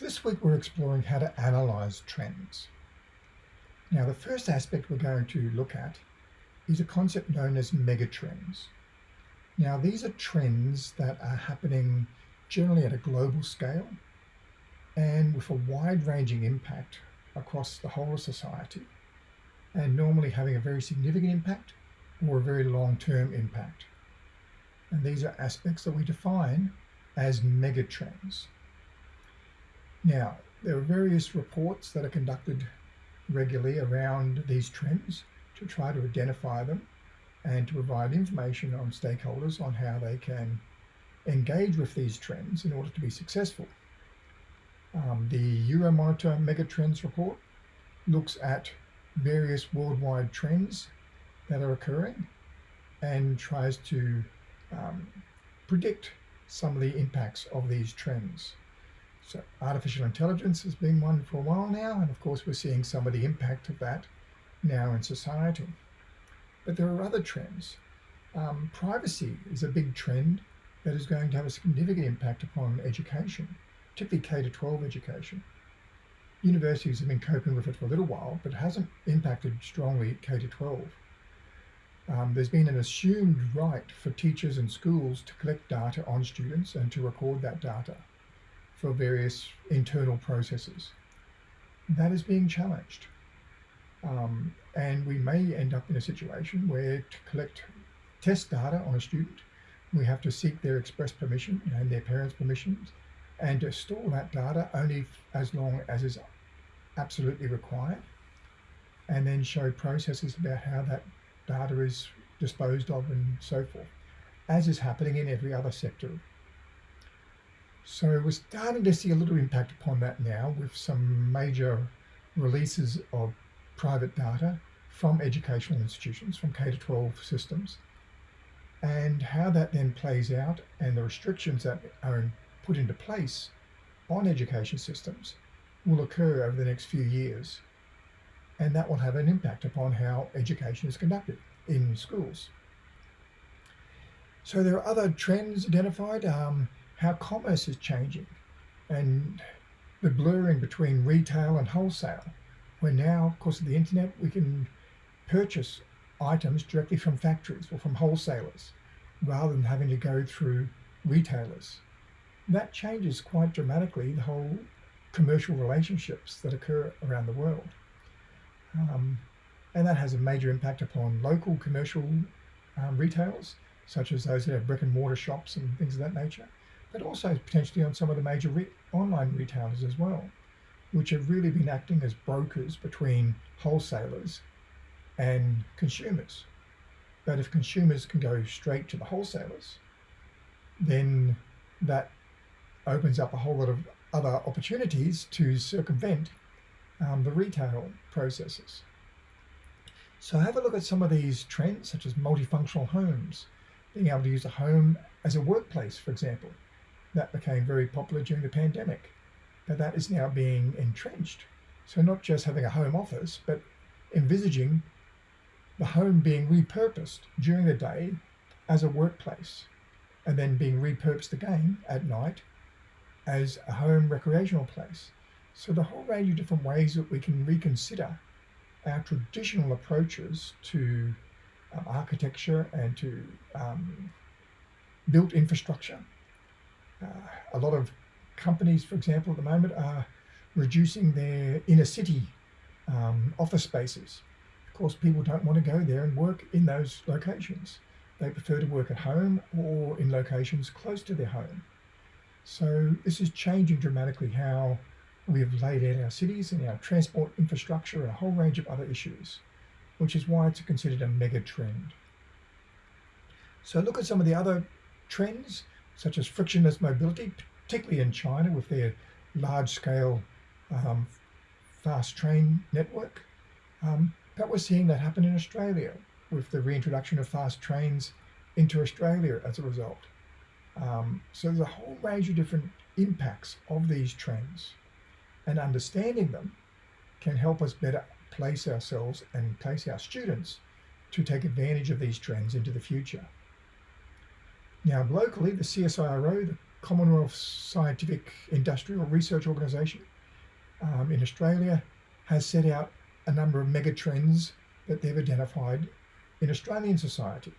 This week we're exploring how to analyze trends. Now the first aspect we're going to look at is a concept known as megatrends. Now these are trends that are happening generally at a global scale and with a wide-ranging impact across the whole of society and normally having a very significant impact or a very long-term impact. And these are aspects that we define as megatrends. Now, there are various reports that are conducted regularly around these trends to try to identify them and to provide information on stakeholders on how they can engage with these trends in order to be successful. Um, the Euromonitor Megatrends report looks at various worldwide trends that are occurring and tries to um, predict some of the impacts of these trends. So artificial intelligence has been one for a while now, and of course we're seeing some of the impact of that now in society. But there are other trends. Um, privacy is a big trend that is going to have a significant impact upon education, particularly K-12 education. Universities have been coping with it for a little while, but it hasn't impacted strongly K-12. Um, there's been an assumed right for teachers and schools to collect data on students and to record that data for various internal processes. That is being challenged. Um, and we may end up in a situation where to collect test data on a student, we have to seek their express permission and their parents' permissions and to store that data only as long as is absolutely required and then show processes about how that data is disposed of and so forth, as is happening in every other sector so we're starting to see a little impact upon that now with some major releases of private data from educational institutions, from K-12 systems, and how that then plays out and the restrictions that are put into place on education systems will occur over the next few years. And that will have an impact upon how education is conducted in schools. So there are other trends identified. Um, how commerce is changing and the blurring between retail and wholesale, where now, of course, of the internet, we can purchase items directly from factories or from wholesalers rather than having to go through retailers. That changes quite dramatically the whole commercial relationships that occur around the world. Um, and that has a major impact upon local commercial um, such as those that have brick and mortar shops and things of that nature but also potentially on some of the major re online retailers as well, which have really been acting as brokers between wholesalers and consumers. But if consumers can go straight to the wholesalers, then that opens up a whole lot of other opportunities to circumvent um, the retail processes. So have a look at some of these trends, such as multifunctional homes, being able to use a home as a workplace, for example, that became very popular during the pandemic. But that is now being entrenched. So not just having a home office, but envisaging the home being repurposed during the day as a workplace and then being repurposed again at night as a home recreational place. So the whole range of different ways that we can reconsider our traditional approaches to um, architecture and to um, built infrastructure uh, a lot of companies, for example, at the moment are reducing their inner city um, office spaces. Of course, people don't want to go there and work in those locations. They prefer to work at home or in locations close to their home. So this is changing dramatically how we have laid out our cities and our transport infrastructure and a whole range of other issues, which is why it's considered a mega trend. So look at some of the other trends such as frictionless mobility, particularly in China with their large-scale um, fast train network. Um, but we're seeing that happen in Australia with the reintroduction of fast trains into Australia as a result. Um, so there's a whole range of different impacts of these trends and understanding them can help us better place ourselves and place our students to take advantage of these trends into the future. Now, locally, the CSIRO, the Commonwealth Scientific Industrial Research Organisation um, in Australia has set out a number of megatrends that they've identified in Australian society,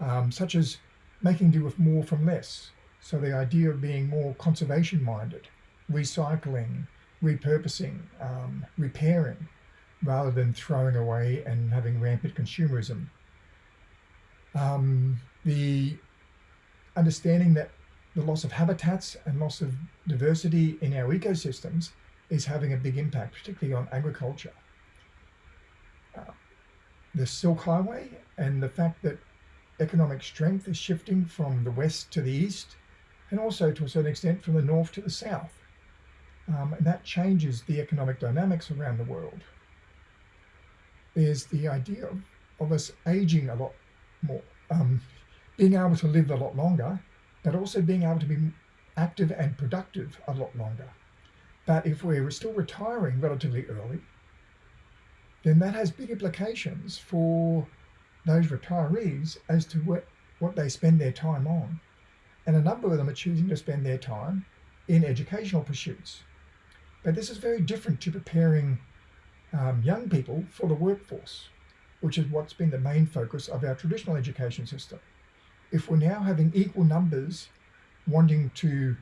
um, such as making do with more from less. So the idea of being more conservation minded, recycling, repurposing, um, repairing, rather than throwing away and having rampant consumerism. Um, the understanding that the loss of habitats and loss of diversity in our ecosystems is having a big impact, particularly on agriculture. Uh, the Silk Highway and the fact that economic strength is shifting from the west to the east and also to a certain extent from the north to the south. Um, and that changes the economic dynamics around the world. There's the idea of, of us aging a lot more, um, being able to live a lot longer, but also being able to be active and productive a lot longer. But if we're still retiring relatively early, then that has big implications for those retirees as to what, what they spend their time on. And a number of them are choosing to spend their time in educational pursuits. But this is very different to preparing um, young people for the workforce, which is what's been the main focus of our traditional education system. If we're now having equal numbers wanting to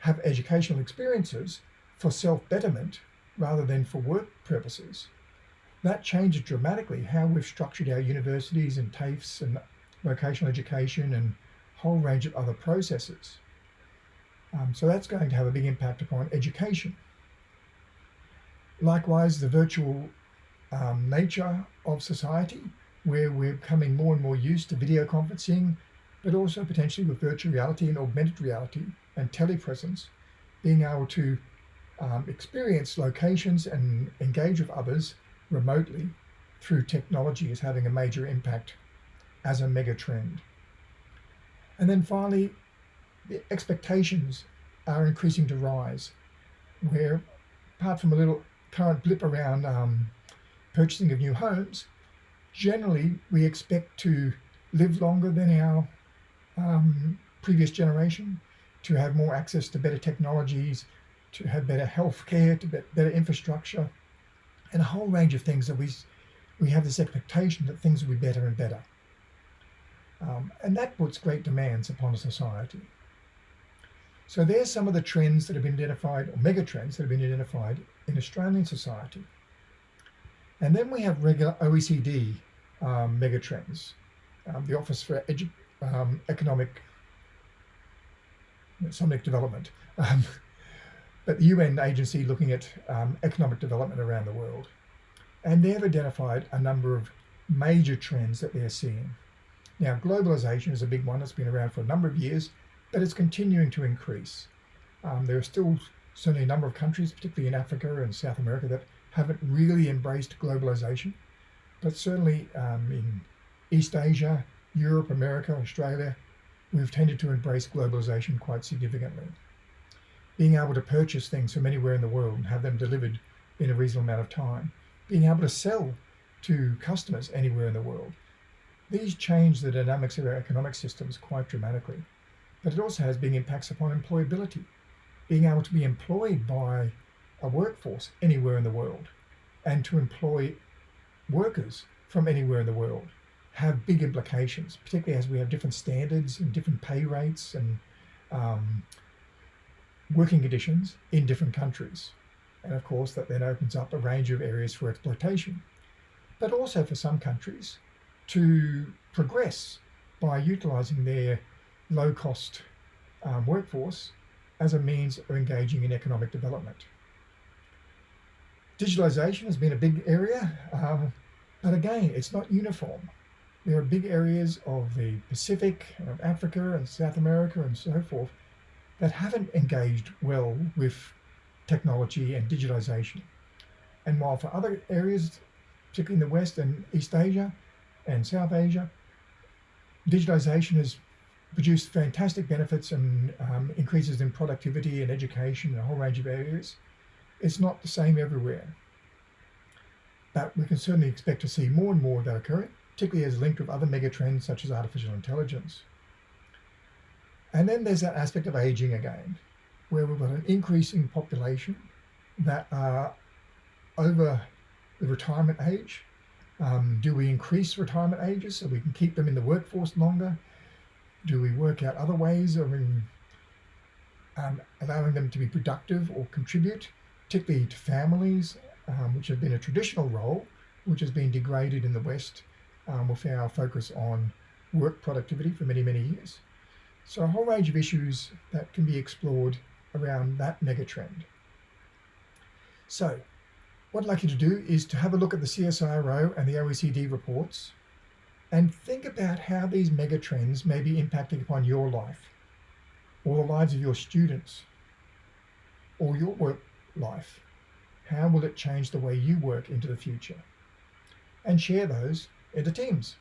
have educational experiences, for self-betterment rather than for work purposes. That changes dramatically how we've structured our universities and TAFEs and vocational education and whole range of other processes. Um, so that's going to have a big impact upon education. Likewise, the virtual um, nature of society, where we're becoming more and more used to video conferencing, but also potentially with virtual reality and augmented reality and telepresence, being able to um, experience locations and engage with others remotely through technology is having a major impact as a mega trend. And then finally, the expectations are increasing to rise, where apart from a little current blip around um, purchasing of new homes, generally we expect to live longer than our um, previous generation, to have more access to better technologies, to have better health care, to better infrastructure, and a whole range of things that we, we have this expectation that things will be better and better. Um, and that puts great demands upon a society. So there's some of the trends that have been identified, or mega trends that have been identified in Australian society. And then we have regular OECD um, mega trends, um, the Office for Edu um, Economic Economic Development. Um, but the UN agency looking at um, economic development around the world. And they've identified a number of major trends that they're seeing. Now, globalization is a big one. It's been around for a number of years, but it's continuing to increase. Um, there are still certainly a number of countries, particularly in Africa and South America, that haven't really embraced globalization. But certainly um, in East Asia, Europe, America, Australia, we've tended to embrace globalization quite significantly. Being able to purchase things from anywhere in the world and have them delivered in a reasonable amount of time, being able to sell to customers anywhere in the world. These change the dynamics of our economic systems quite dramatically, but it also has big impacts upon employability, being able to be employed by a workforce anywhere in the world and to employ workers from anywhere in the world have big implications, particularly as we have different standards and different pay rates and um, working conditions in different countries. And of course, that then opens up a range of areas for exploitation, but also for some countries to progress by utilizing their low cost um, workforce as a means of engaging in economic development. Digitalization has been a big area, um, but again, it's not uniform. There are big areas of the Pacific, of Africa and South America and so forth that haven't engaged well with technology and digitization. And while for other areas, particularly in the West and East Asia and South Asia, digitization has produced fantastic benefits and um, increases in productivity and education and a whole range of areas. It's not the same everywhere. But we can certainly expect to see more and more of that occurring, particularly as linked with other megatrends such as artificial intelligence. And then there's that aspect of aging again, where we've got an increasing population that are over the retirement age. Um, do we increase retirement ages so we can keep them in the workforce longer? Do we work out other ways of in, um, allowing them to be productive or contribute, particularly to families, um, which have been a traditional role, which has been degraded in the West um, with our focus on work productivity for many, many years. So a whole range of issues that can be explored around that megatrend. So what I'd like you to do is to have a look at the CSIRO and the OECD reports and think about how these megatrends may be impacting upon your life or the lives of your students or your work life. How will it change the way you work into the future? And share those into teams.